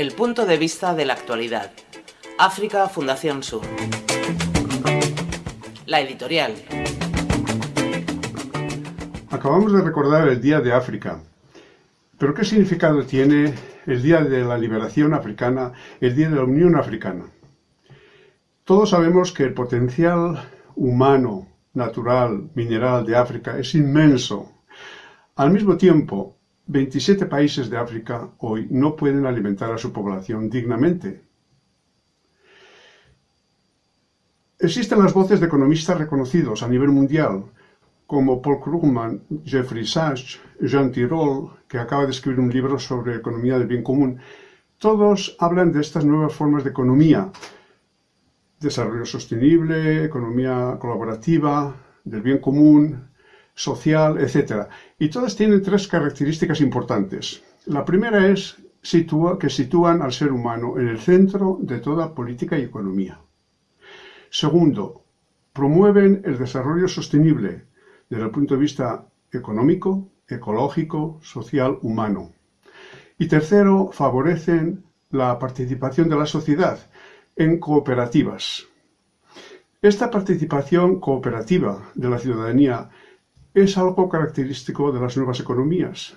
El punto de vista de la actualidad. África Fundación Sur. La editorial. Acabamos de recordar el Día de África. ¿Pero qué significado tiene el Día de la Liberación Africana, el Día de la Unión Africana? Todos sabemos que el potencial humano, natural, mineral de África es inmenso. Al mismo tiempo, 27 países de África hoy no pueden alimentar a su población dignamente. Existen las voces de economistas reconocidos a nivel mundial, como Paul Krugman, Jeffrey Sachs, Jean Tirole, que acaba de escribir un libro sobre economía del bien común. Todos hablan de estas nuevas formas de economía, desarrollo sostenible, economía colaborativa, del bien común, social, etc. Y todas tienen tres características importantes. La primera es que sitúan al ser humano en el centro de toda política y economía. Segundo, promueven el desarrollo sostenible desde el punto de vista económico, ecológico, social, humano. Y tercero, favorecen la participación de la sociedad en cooperativas. Esta participación cooperativa de la ciudadanía es algo característico de las nuevas economías,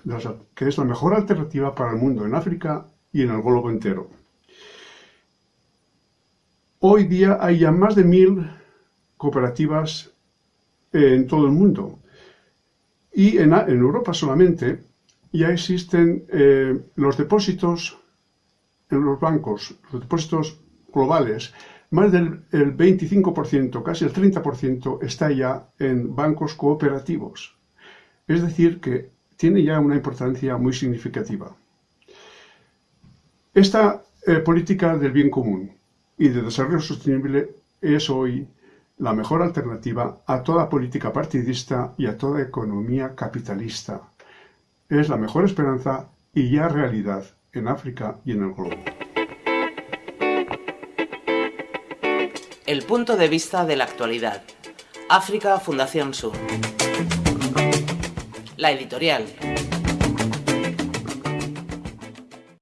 que es la mejor alternativa para el mundo en África y en el globo entero. Hoy día hay ya más de mil cooperativas en todo el mundo. Y en, Europa solamente ya existen eh, los depósitos en los bancos, los depósitos globales, más del 25%, casi el 30% está ya en bancos cooperativos. Es decir, que tiene ya una importancia muy significativa. Esta eh, política del bien común y de desarrollo sostenible es hoy la mejor alternativa a toda política partidista y a toda economía capitalista. Es la mejor esperanza y ya realidad en África y en el globo. El punto de vista de la actualidad. África Fundación Sur. La editorial.